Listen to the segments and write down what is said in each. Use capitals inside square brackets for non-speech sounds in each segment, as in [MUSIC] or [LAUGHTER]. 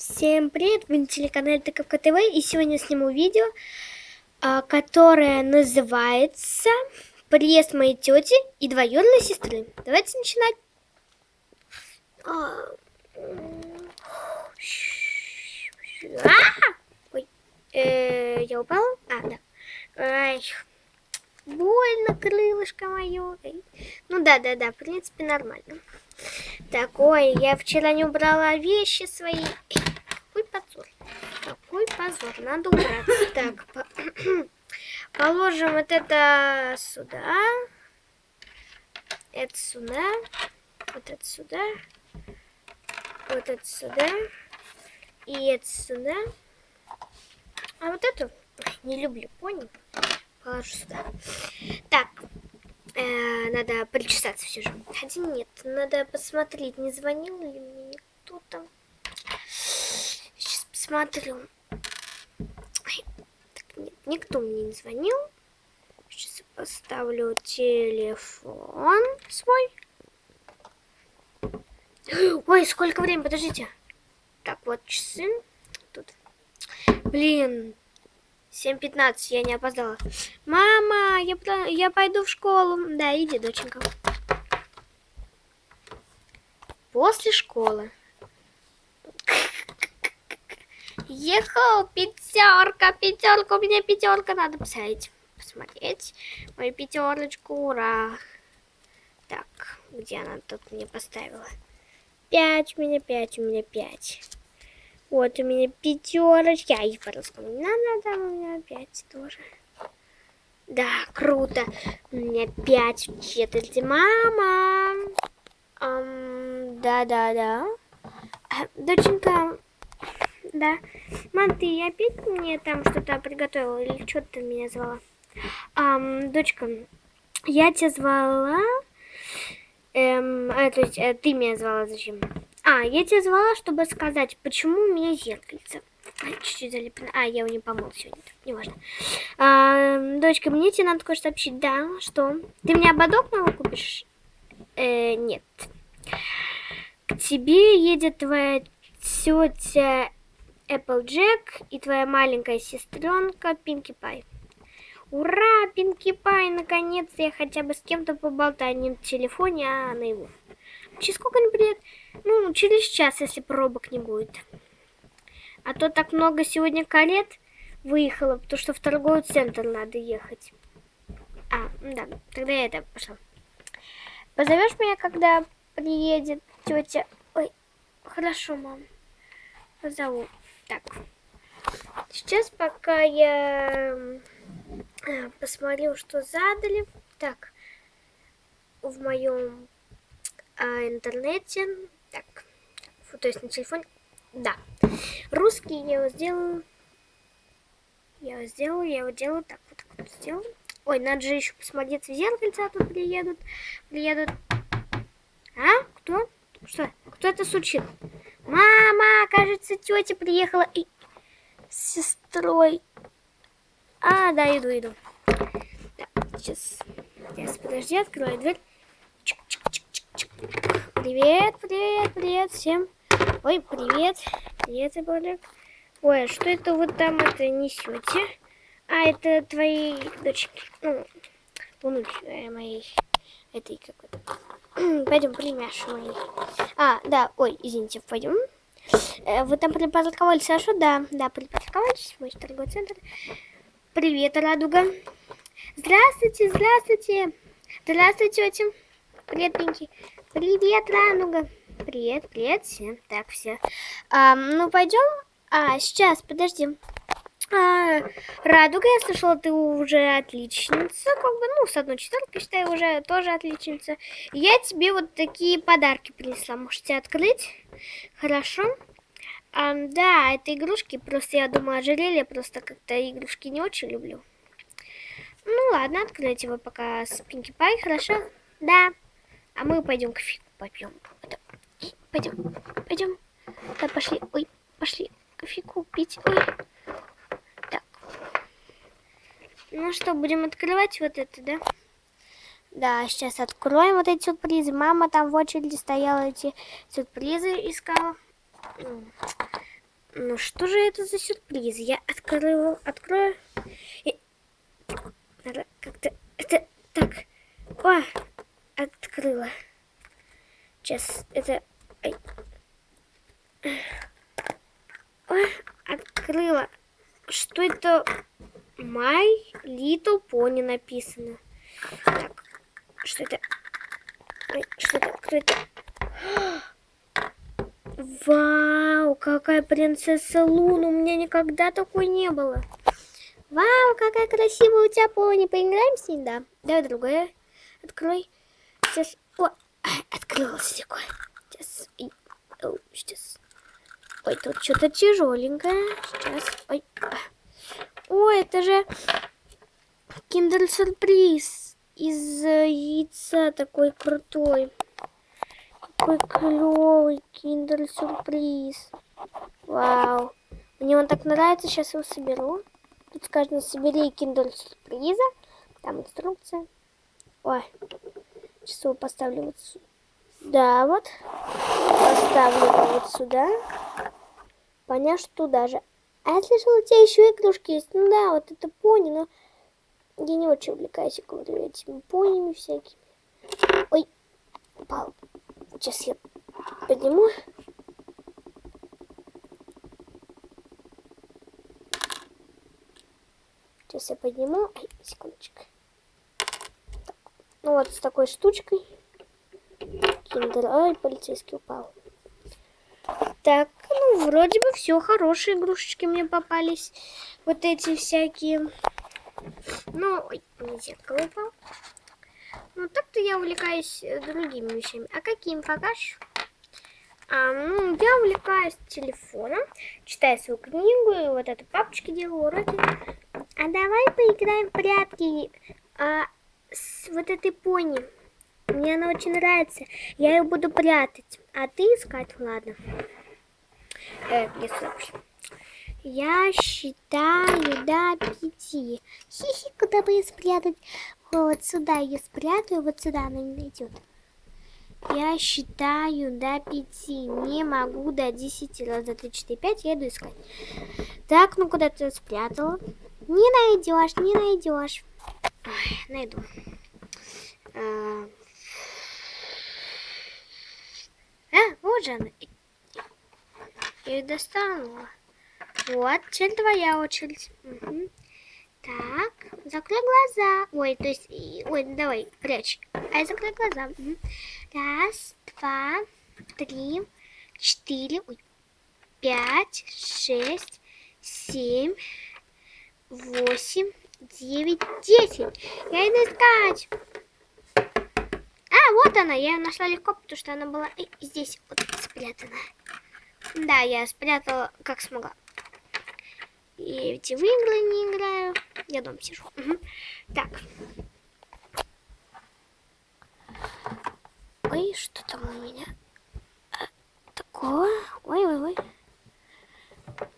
Всем привет, вы на телеканале Тыковка ТВ, и сегодня сниму видео, а, которое называется «Приезд моей тети и двоюродной сестры». Давайте начинать. А, Ой, э, я упала? А, да. Ай, больно крылышко мое. Ну да, да, да, в принципе нормально. Так, ой, я вчера не убрала вещи свои. Позор. Надо убрать. [LAUGHS] Так, по [CLEARS THROAT] положим вот это сюда. Это сюда. Вот это сюда. Вот это сюда. И это сюда. А вот эту не люблю, понял? Положу сюда. Так, э, надо причесаться все же. Хотя нет, надо посмотреть, не звонил ли мне никто там. Сейчас посмотрю. Никто мне не звонил. Сейчас поставлю телефон свой. Ой, сколько времени, подождите. Так, вот часы. Тут. Блин, 7.15, я не опоздала. Мама, я, я пойду в школу. Да, иди, доченька. После школы. Ехал, пятерка, пятерка, у меня пятерка, надо посмотреть, посмотреть мою пятерочку, ура. Так, где она тут мне поставила? Пять у меня, пять у меня, пять. Вот у меня пятерочки. А их по-русскому не надо, там у меня пять тоже. Да, круто. У меня пять в четверти. Мама. Да-да-да. Um, доченька, да. Мам, ты опять мне там что-то приготовила? Или что ты меня звала? Um, дочка, я тебя звала... Эм, э, то есть э, ты меня звала зачем? А, я тебя звала, чтобы сказать, почему у меня зеркальце. Чуть-чуть залеплено. А, я его не помыл сегодня. Неважно. А, дочка, мне тебе надо кое-что сообщить. Да, что? Ты мне ободок новый купишь? Э, нет. К тебе едет твоя тетя Applejack и твоя маленькая сестренка Пинки Пай. Ура, Пинки Пай, наконец-то я хотя бы с кем-то поболтаю, не на телефоне, а на его. Через сколько они приедут? Ну, через час, если пробок не будет. А то так много сегодня карет выехало, потому что в торговый центр надо ехать. А, да, тогда я это пошла. Позовешь меня, когда приедет тетя? Ой, хорошо, мам. Позову. Так. Сейчас пока я э, посмотрю, что задали. Так, в моем а, интернете. Так, то есть на телефоне. Да. Русский я его сделаю. Я его сделаю, я его делаю. Так, вот так вот сделаю. Ой, надо же еще посмотреть в зеркальце, а тут приедут. Приедут. А? Кто? Что? Кто это случил? Мама, кажется, тетя приехала и с сестрой. А, да, иду, иду. Так, сейчас. Сейчас, подожди, открою дверь. Чик -чик -чик. Привет, привет, привет всем. Ой, привет. Привет, Иболик. Ой, а что это вы там это несете? А, это твои дочки. Ну, внуки э, моей. Этой какой-то. Пойдем, племяши мои. А, да, ой, извините, пойдем. Э, вы там припарковались хорошо? Да, да, припарковались. Мой торговый центр. Привет, Радуга. Здравствуйте, здравствуйте. Здравствуйте, тетя. Привет, Пинки. Привет, Рануга. Привет, привет всем. Так, все. А, ну, пойдем. А, сейчас, подожди. А, Радуга, я слышала, ты уже отличница. Как бы, ну, с одной четверкой, считаю, уже тоже отличница. Я тебе вот такие подарки принесла. Можете открыть? Хорошо. А, да, это игрушки. Просто я думаю, ожерелье. Просто как-то игрушки не очень люблю. Ну, ладно, откройте его пока с Пинки Пай. Хорошо? Да. А мы пойдем кофейку попьем. Пойдем, пойдем. Да, пошли. Ой, пошли кофейку пить. Ой. Так. Ну что, будем открывать вот это, да? Да, сейчас откроем вот эти сюрпризы. Мама там в очереди стояла, эти сюрпризы искала. Ну что же это за сюрприз? Я открою, открою. И... Как-то это так. О, открыла. Сейчас это. Ай. О, открыла. Что это? My Little Pony написано. Так, что это? Что это? Кто это? [GASPS] Вау, какая принцесса Луна. У меня никогда такой не было. Вау, какая красивая у тебя пони. Поиграем с ней? Да. Давай другое. Открой. Сейчас. О, [COUGHS] открылось легко. Сейчас. О, сейчас. Ой, тут что-то тяжеленькое. Сейчас. Ой. [COUGHS] Ой, это же киндер-сюрприз из яйца такой крутой. Какой клевый киндер-сюрприз. Вау. Мне он так нравится, сейчас его соберу. Тут сказано, собери киндер-сюрприза. Там инструкция. Ой. Сейчас его поставлю вот сюда. Да, вот. Поставлю его вот сюда. Понятно, что же. А я слышала, у тебя еще игрушки есть. Ну да, вот это пони, но я не очень увлекаюсь, говорю, этими понями всякими. Ой, упал. Сейчас я подниму. Сейчас я подниму. Ай, секундочку. Так. Ну вот с такой штучкой. Киндер. Ай, полицейский упал. Так, ну, вроде бы все, хорошие игрушечки мне попались. Вот эти всякие. Ну, ой, зеркало упал. Ну, так-то я увлекаюсь э, другими вещами. А какими покажешь? А, ну, я увлекаюсь телефоном, читаю свою книгу, и вот это папочки делаю уроки. А давай поиграем в прятки а, с вот этой пони. Мне она очень нравится. Я ее буду прятать. А ты искать, ладно. Э, я считаю до пяти. Хихи, куда бы ее спрятать? Вот сюда ее спрятаю, вот сюда она не найдет. Я считаю до пяти. Не могу до десяти. Раз, два, три, четыре, пять. Я иду искать. Так, ну куда ты спрятала? Не найдешь, не найдешь. найду. А, а, вот же она. Я ее достану. Вот, теперь твоя очередь. Угу. Так, закрой глаза. Ой, то есть, ой, давай, прячь. Ай, закрой глаза. Угу. Раз, два, три, четыре, пять, шесть, семь, восемь, девять, десять. Я иду искать. А, вот она, я ее нашла легко, потому что она была здесь вот спрятана. Да, я спрятала как смогла. И эти в игры не играю. Я дома сижу. Угу. Так. Ой, что там у меня? А, такое? Ой-ой-ой.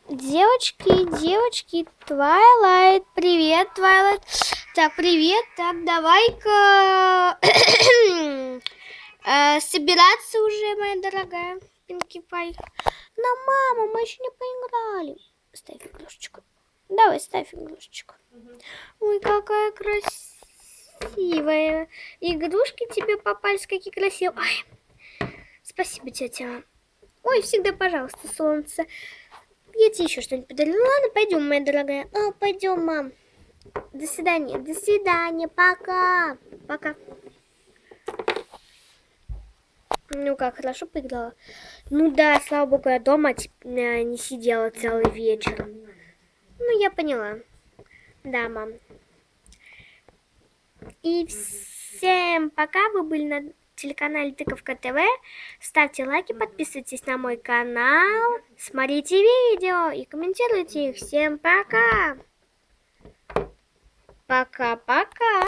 Девочки, девочки, Твайлайт, привет, Твайлайт. Так, привет, так, давай-ка [COUGHS] э, собираться уже, моя дорогая Пинки Пай. Но, мама, мы еще не поиграли. Ставь игрушечку. Давай, ставь игрушечку. Ой, какая красивая. Игрушки тебе попались, какие красивые. Ой, спасибо, тетя. Ой, всегда, пожалуйста, солнце. Я тебе еще что-нибудь подарю. Ну, ладно, пойдем, моя дорогая. А, пойдем, мам. До свидания. До свидания. Пока. Пока. Ну как, хорошо поиграла? Ну да, слава богу, я дома э, не сидела целый вечер. Ну, я поняла. Да, мам. И всем пока, вы были на телеканале Тыковка ТВ. Ставьте лайки, подписывайтесь на мой канал, смотрите видео и комментируйте их. Всем пока! Пока-пока!